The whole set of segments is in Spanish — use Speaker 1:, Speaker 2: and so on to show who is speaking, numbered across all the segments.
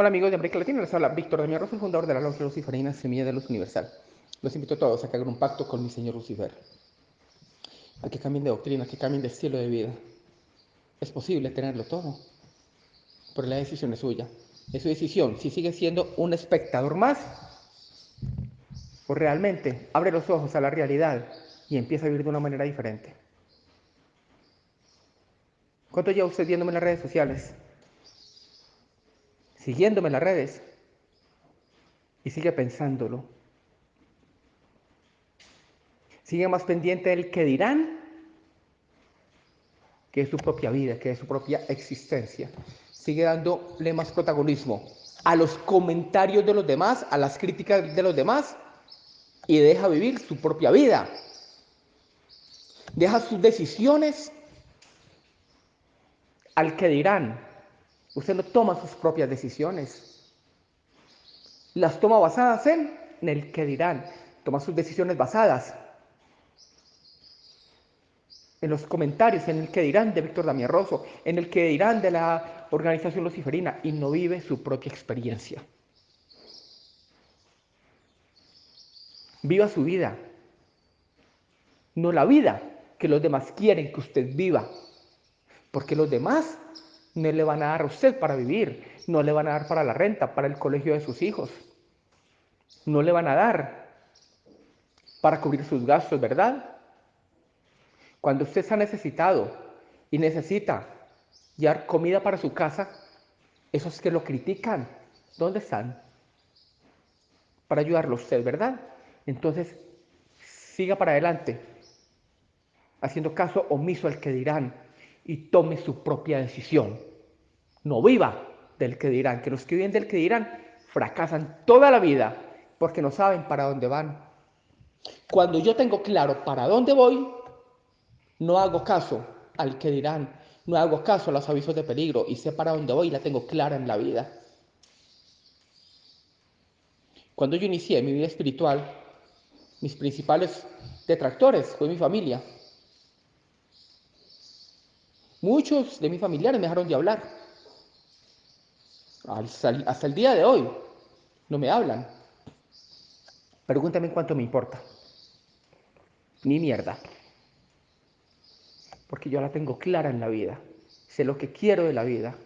Speaker 1: Hola amigos de América Latina, les habla Víctor Damián Rosso, fundador de la Logia Luciferina Semilla de Luz Universal. Los invito a todos a que hagan un pacto con mi Señor Lucifer, a que cambien de doctrina, a que cambien de estilo de vida. Es posible tenerlo todo, pero la decisión es suya. Es su decisión. Si sigue siendo un espectador más, o realmente abre los ojos a la realidad y empieza a vivir de una manera diferente. ¿Cuánto lleva usted viéndome en las redes sociales? Siguiéndome en las redes. Y sigue pensándolo. Sigue más pendiente del que dirán que es su propia vida, que es su propia existencia. Sigue dándole más protagonismo a los comentarios de los demás, a las críticas de los demás y deja vivir su propia vida. Deja sus decisiones al que dirán. Usted no toma sus propias decisiones. Las toma basadas en, el que dirán. Toma sus decisiones basadas en los comentarios, en el que dirán de Víctor Damián Rosso, en el que dirán de la organización luciferina y no vive su propia experiencia. Viva su vida, no la vida que los demás quieren que usted viva, porque los demás no le van a dar a usted para vivir, no le van a dar para la renta, para el colegio de sus hijos, no le van a dar para cubrir sus gastos, ¿verdad? Cuando usted está necesitado y necesita llevar comida para su casa, esos que lo critican, ¿dónde están? Para ayudarlo a usted, ¿verdad? Entonces, siga para adelante, haciendo caso omiso al que dirán y tome su propia decisión. No viva del que dirán, que los que viven del que dirán fracasan toda la vida porque no saben para dónde van. Cuando yo tengo claro para dónde voy, no hago caso al que dirán, no hago caso a los avisos de peligro y sé para dónde voy y la tengo clara en la vida. Cuando yo inicié mi vida espiritual, mis principales detractores fue mi familia. Muchos de mis familiares me dejaron de hablar. Hasta el día de hoy no me hablan. Pregúntame cuánto me importa. Ni mierda. Porque yo la tengo clara en la vida. Sé lo que quiero de la vida.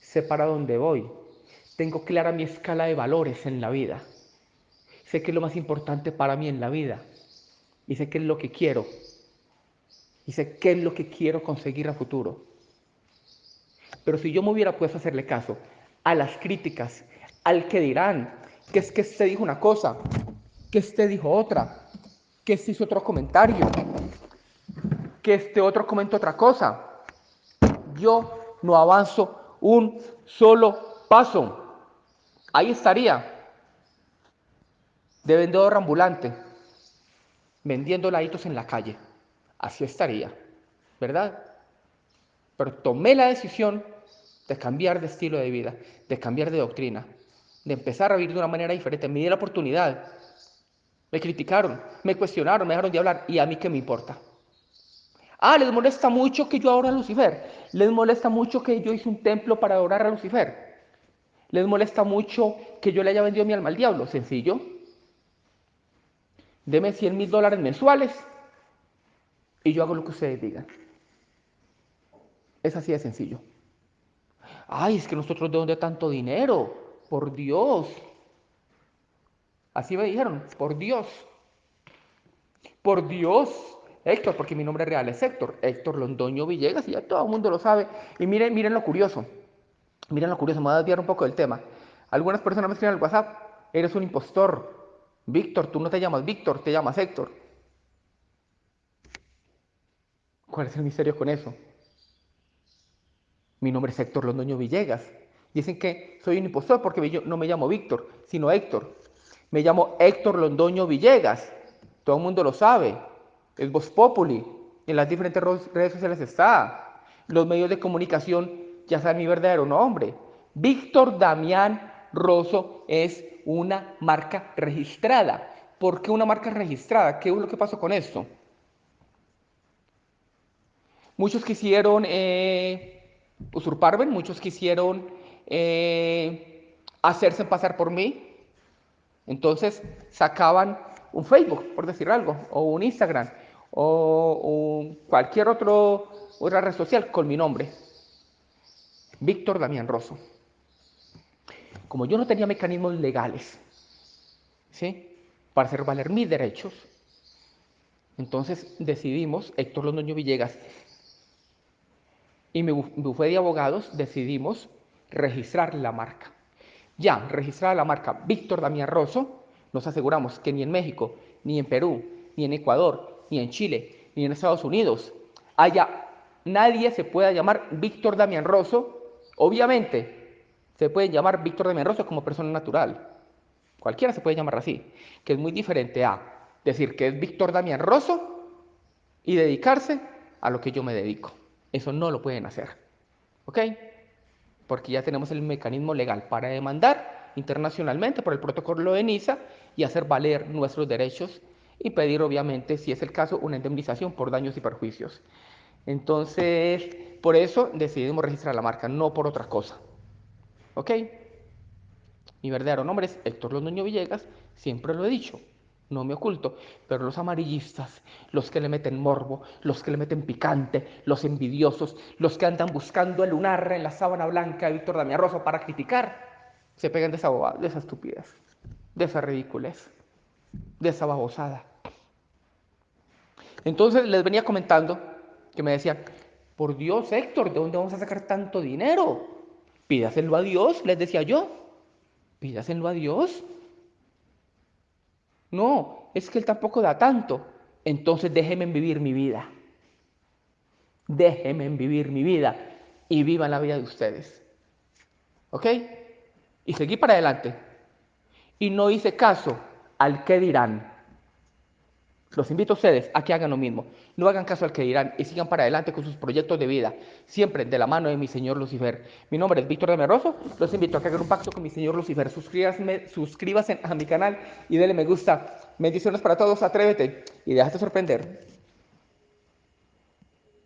Speaker 1: Sé para dónde voy. Tengo clara mi escala de valores en la vida sé qué es lo más importante para mí en la vida y sé qué es lo que quiero sé qué es lo que quiero conseguir a futuro. Pero si yo me hubiera puesto a hacerle caso a las críticas, al que dirán, que es que este dijo una cosa, que este dijo otra, que este hizo otro comentario, que este otro comentó otra cosa, yo no avanzo un solo paso. Ahí estaría de vendedor ambulante, vendiendo laditos en la calle. Así estaría, ¿verdad? Pero tomé la decisión de cambiar de estilo de vida, de cambiar de doctrina, de empezar a vivir de una manera diferente. Me di la oportunidad. Me criticaron, me cuestionaron, me dejaron de hablar. ¿Y a mí qué me importa? Ah, les molesta mucho que yo adore a Lucifer. Les molesta mucho que yo hice un templo para adorar a Lucifer. Les molesta mucho que yo le haya vendido mi alma al diablo. Sencillo deme 100 mil dólares mensuales y yo hago lo que ustedes digan. Es así de sencillo. Ay, es que nosotros de dónde tanto dinero, por Dios. Así me dijeron, por Dios. Por Dios. Héctor, porque mi nombre real es Héctor, Héctor Londoño Villegas, y ya todo el mundo lo sabe. Y miren, miren lo curioso, miren lo curioso, me voy a desviar un poco del tema. Algunas personas me escriben al WhatsApp, eres un impostor, Víctor, tú no te llamas Víctor, te llamas Héctor. ¿Cuál es el misterio con eso? Mi nombre es Héctor Londoño Villegas. Dicen que soy un impostor porque no me llamo Víctor, sino Héctor. Me llamo Héctor Londoño Villegas. Todo el mundo lo sabe. Es Voz Populi. En las diferentes redes sociales está. Los medios de comunicación ya saben mi verdadero nombre. Víctor Damián Rosso es una marca registrada. ¿Por qué una marca registrada? ¿Qué es lo que pasó con esto? Muchos quisieron eh, usurparme, muchos quisieron eh, hacerse pasar por mí. Entonces sacaban un Facebook, por decir algo, o un Instagram, o, cualquier otro, otra red social con mi nombre. Víctor Damián Rosso. Como yo no tenía mecanismos legales, ¿sí? Para hacer valer mis derechos, entonces decidimos, Héctor Londoño Villegas y mi bufete de abogados, decidimos registrar la marca. Ya, registrada la marca Víctor Damián Rosso, nos aseguramos que ni en México, ni en Perú, ni en Ecuador, ni en Chile, ni en Estados Unidos haya nadie se pueda llamar Víctor Damián Rosso. Obviamente, se puede llamar Víctor Damián Rosso como persona natural. Cualquiera se puede llamar así, que es muy diferente a decir que es Víctor Damián Rosso y dedicarse a lo que yo me dedico. Eso no lo pueden hacer. ¿Ok? Porque ya tenemos el mecanismo legal para demandar internacionalmente por el protocolo de Niza y hacer valer nuestros derechos y pedir, obviamente, si es el caso, una indemnización por daños y perjuicios. Entonces, por eso decidimos registrar la marca, no por otra cosa. ¿Ok? Mi verdadero nombre es Héctor Londoño Villegas, siempre lo he dicho no me oculto, pero los amarillistas, los que le meten morbo, los que le meten picante, los envidiosos, los que andan buscando el lunar en la sábana blanca de Víctor Damián Rosso para criticar, se pegan de esa bobada, de esa estupidez, de esa ridiculez, de esa babosada. Entonces les venía comentando que me decían, por Dios Héctor, ¿de dónde vamos a sacar tanto dinero? Pídaselo a Dios, les decía yo, pídaselo a Dios. No, es que Él tampoco da tanto. Entonces déjenme vivir mi vida. Déjenme vivir mi vida y vivan la vida de ustedes. ¿Ok? Y seguí para adelante. Y no hice caso al que dirán. Los invito a ustedes a que hagan lo mismo. No hagan caso al que dirán y sigan para adelante con sus proyectos de vida, siempre de la mano de mi Señor Lucifer. Mi nombre es Víctor de Meroso. Los invito a que hagan un pacto con mi Señor Lucifer. Suscríbanse, suscríbanse a mi canal y denle me gusta. Bendiciones para todos. Atrévete y déjate sorprender.